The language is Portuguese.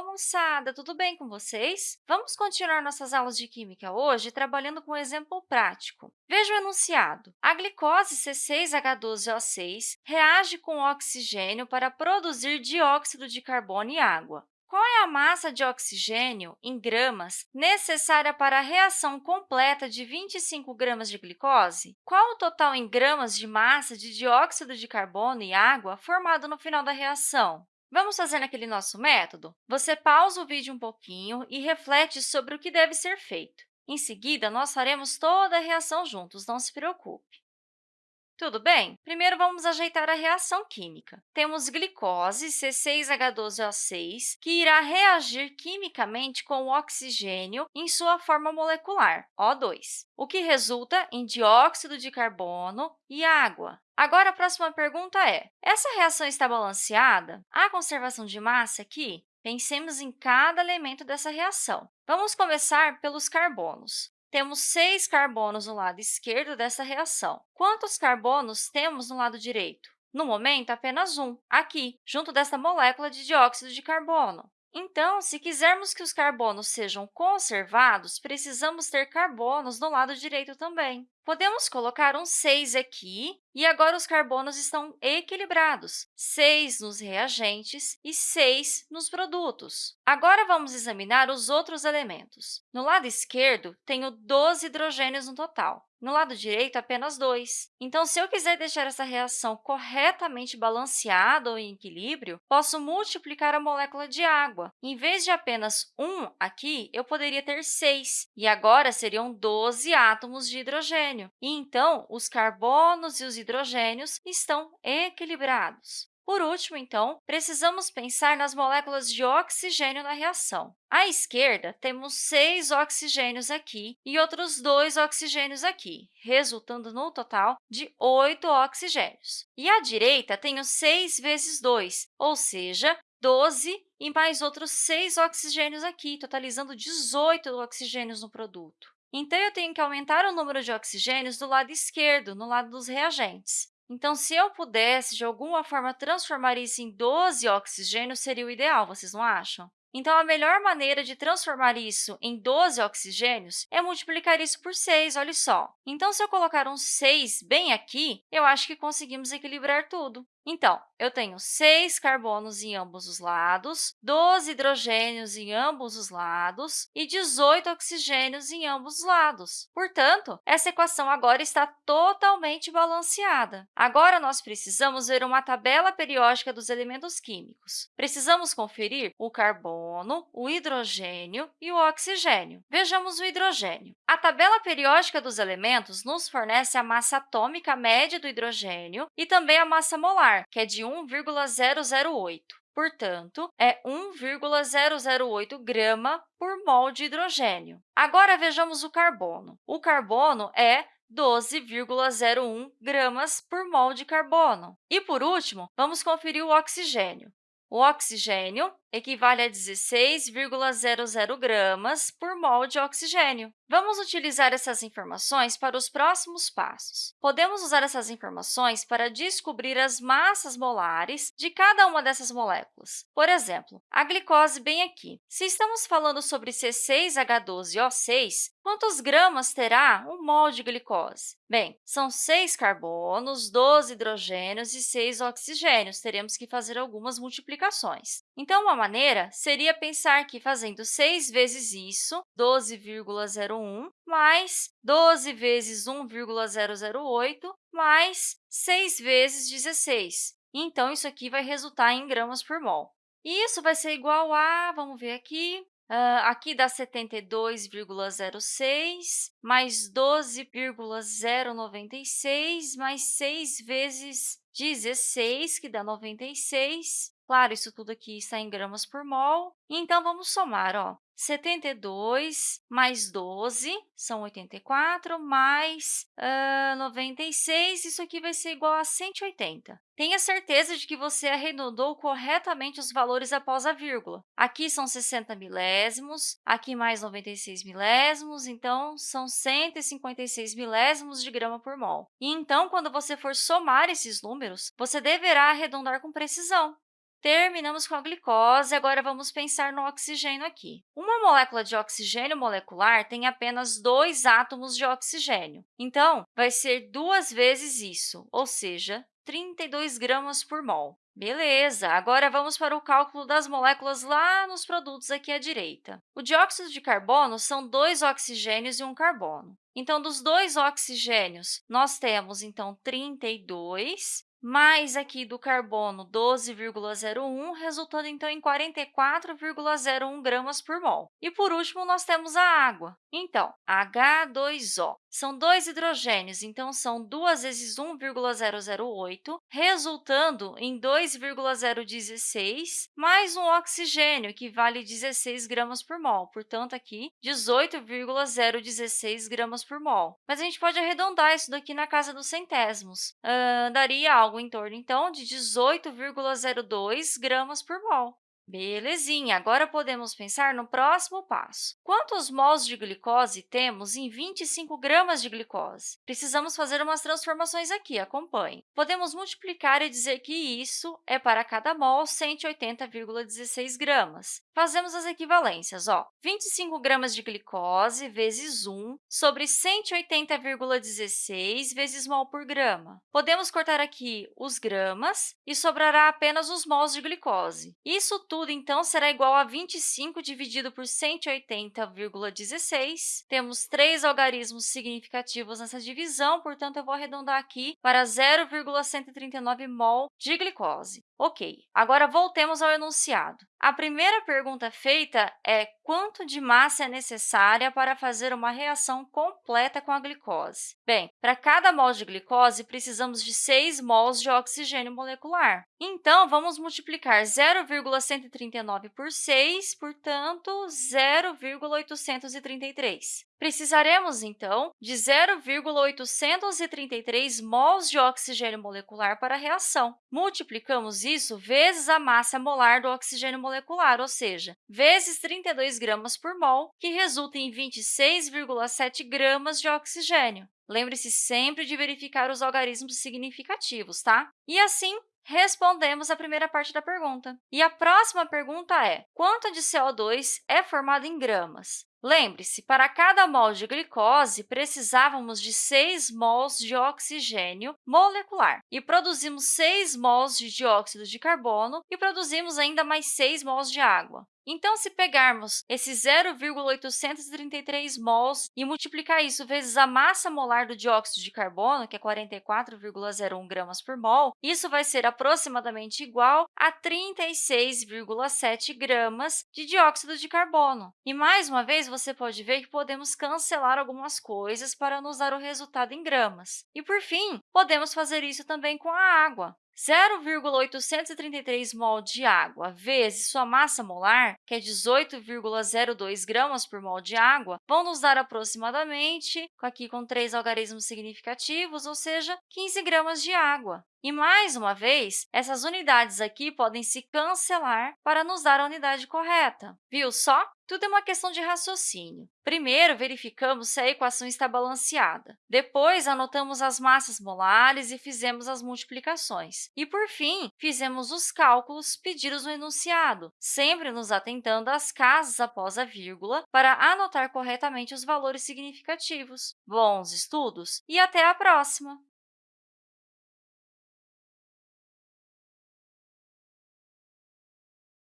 Alô, moçada! Tudo bem com vocês? Vamos continuar nossas aulas de Química hoje trabalhando com um exemplo prático. Veja o enunciado. A glicose C6H12O6 reage com oxigênio para produzir dióxido de carbono e água. Qual é a massa de oxigênio, em gramas, necessária para a reação completa de 25 gramas de glicose? Qual o total em gramas de massa de dióxido de carbono e água formado no final da reação? Vamos fazer naquele nosso método? Você pausa o vídeo um pouquinho e reflete sobre o que deve ser feito. Em seguida, nós faremos toda a reação juntos, não se preocupe. Tudo bem? Primeiro, vamos ajeitar a reação química. Temos glicose, C6H12O6, que irá reagir quimicamente com o oxigênio em sua forma molecular, O2, o que resulta em dióxido de carbono e água. Agora, a próxima pergunta é, essa reação está balanceada? Há conservação de massa aqui? Pensemos em cada elemento dessa reação. Vamos começar pelos carbonos. Temos seis carbonos no lado esquerdo dessa reação. Quantos carbonos temos no lado direito? No momento, apenas um, aqui, junto desta molécula de dióxido de carbono. Então, se quisermos que os carbonos sejam conservados, precisamos ter carbonos no lado direito também. Podemos colocar um 6 aqui, e agora os carbonos estão equilibrados, 6 nos reagentes e 6 nos produtos. Agora, vamos examinar os outros elementos. No lado esquerdo, tenho 12 hidrogênios no total. No lado direito, apenas 2. Então, se eu quiser deixar essa reação corretamente balanceada ou em equilíbrio, posso multiplicar a molécula de água. Em vez de apenas 1 aqui, eu poderia ter 6, e agora seriam 12 átomos de hidrogênio e então os carbonos e os hidrogênios estão equilibrados. Por último, então, precisamos pensar nas moléculas de oxigênio na reação. À esquerda, temos seis oxigênios aqui e outros dois oxigênios aqui, resultando no total de oito oxigênios. E à direita, tenho 6 vezes 2, ou seja, 12 e mais outros 6 oxigênios aqui, totalizando 18 oxigênios no produto. Então, eu tenho que aumentar o número de oxigênios do lado esquerdo, no lado dos reagentes. Então, se eu pudesse, de alguma forma, transformar isso em 12 oxigênios, seria o ideal, vocês não acham? Então, a melhor maneira de transformar isso em 12 oxigênios é multiplicar isso por 6, olha só. Então, se eu colocar um 6 bem aqui, eu acho que conseguimos equilibrar tudo. Então, eu tenho 6 carbonos em ambos os lados, 12 hidrogênios em ambos os lados e 18 oxigênios em ambos os lados. Portanto, essa equação agora está totalmente balanceada. Agora, nós precisamos ver uma tabela periódica dos elementos químicos. Precisamos conferir o carbono, o hidrogênio e o oxigênio. Vejamos o hidrogênio. A tabela periódica dos elementos nos fornece a massa atômica média do hidrogênio e também a massa molar, que é de 1,008. Portanto, é 1,008 grama por mol de hidrogênio. Agora, vejamos o carbono. O carbono é 12,01 gramas por mol de carbono. E, por último, vamos conferir o oxigênio. O oxigênio equivale a 16,00 gramas por mol de oxigênio. Vamos utilizar essas informações para os próximos passos. Podemos usar essas informações para descobrir as massas molares de cada uma dessas moléculas. Por exemplo, a glicose bem aqui. Se estamos falando sobre C6H12O6, quantos gramas terá um mol de glicose? Bem, são 6 carbonos, 12 hidrogênios e 6 oxigênios. Teremos que fazer algumas multiplicações. Então, maneira seria pensar que fazendo 6 vezes isso, 12,01, mais 12 vezes 1,008, mais 6 vezes 16. Então, isso aqui vai resultar em gramas por mol. E isso vai ser igual a, vamos ver aqui, Uh, aqui dá 72,06, mais 12,096, mais 6 vezes 16, que dá 96. Claro, isso tudo aqui está em gramas por mol. Então, vamos somar. Ó. 72 mais 12 são 84, mais uh, 96, isso aqui vai ser igual a 180. Tenha certeza de que você arredondou corretamente os valores após a vírgula. Aqui são 60 milésimos, aqui mais 96 milésimos, então são 156 milésimos de grama por mol. E então, quando você for somar esses números, você deverá arredondar com precisão. Terminamos com a glicose, agora vamos pensar no oxigênio aqui. Uma molécula de oxigênio molecular tem apenas dois átomos de oxigênio. Então, vai ser duas vezes isso, ou seja, 32 gramas por mol. Beleza, agora vamos para o cálculo das moléculas lá nos produtos aqui à direita. O dióxido de carbono são dois oxigênios e um carbono. Então, dos dois oxigênios, nós temos, então, 32 mais aqui do carbono 12,01, resultando, então, em 44,01 gramas por mol. E, por último, nós temos a água. Então, H2O. São dois hidrogênios, então, são 2 vezes 1,008, resultando em 2,016, mais um oxigênio, que vale 16 gramas por mol. Portanto, aqui, 18,016 gramas por mol. Mas a gente pode arredondar isso daqui na casa dos centésimos. Uh, daria algo em torno, então, de 18,02 gramas por mol. Belezinha! Agora podemos pensar no próximo passo. Quantos mols de glicose temos em 25 gramas de glicose? Precisamos fazer umas transformações aqui, acompanhe. Podemos multiplicar e dizer que isso é para cada mol 180,16 gramas. Fazemos as equivalências. Ó, 25 gramas de glicose vezes 1 sobre 180,16 vezes mol por grama. Podemos cortar aqui os gramas e sobrará apenas os mols de glicose. Isso tudo tudo, então, será igual a 25 dividido por 180,16. Temos três algarismos significativos nessa divisão, portanto, eu vou arredondar aqui para 0,139 mol de glicose. Ok, agora voltemos ao enunciado. A primeira pergunta feita é quanto de massa é necessária para fazer uma reação completa com a glicose? Bem, para cada mol de glicose, precisamos de 6 mols de oxigênio molecular. Então, vamos multiplicar 0,139 por 6, portanto, 0,833. Precisaremos, então, de 0,833 mols de oxigênio molecular para a reação. Multiplicamos isso vezes a massa molar do oxigênio molecular, ou seja, vezes 32 gramas por mol, que resulta em 26,7 gramas de oxigênio. Lembre-se sempre de verificar os algarismos significativos, tá? E assim, respondemos a primeira parte da pergunta. E a próxima pergunta é, quanto de CO2 é formado em gramas? Lembre-se, para cada mol de glicose, precisávamos de 6 mols de oxigênio molecular e produzimos 6 mols de dióxido de carbono e produzimos ainda mais 6 mols de água. Então, se pegarmos esse 0,833 mols e multiplicar isso vezes a massa molar do dióxido de carbono, que é 44,01 gramas por mol, isso vai ser aproximadamente igual a 36,7 gramas de dióxido de carbono. E, mais uma vez, você pode ver que podemos cancelar algumas coisas para nos dar o resultado em gramas. E, por fim, podemos fazer isso também com a água. 0,833 mol de água vezes sua massa molar, que é 18,02 gramas por mol de água, vão nos dar aproximadamente, aqui com três algarismos significativos, ou seja, 15 gramas de água. E, mais uma vez, essas unidades aqui podem se cancelar para nos dar a unidade correta. Viu só? Tudo é uma questão de raciocínio. Primeiro, verificamos se a equação está balanceada. Depois, anotamos as massas molares e fizemos as multiplicações. E, por fim, fizemos os cálculos pedidos no enunciado, sempre nos atentando às casas após a vírgula para anotar corretamente os valores significativos. Bons estudos e até a próxima!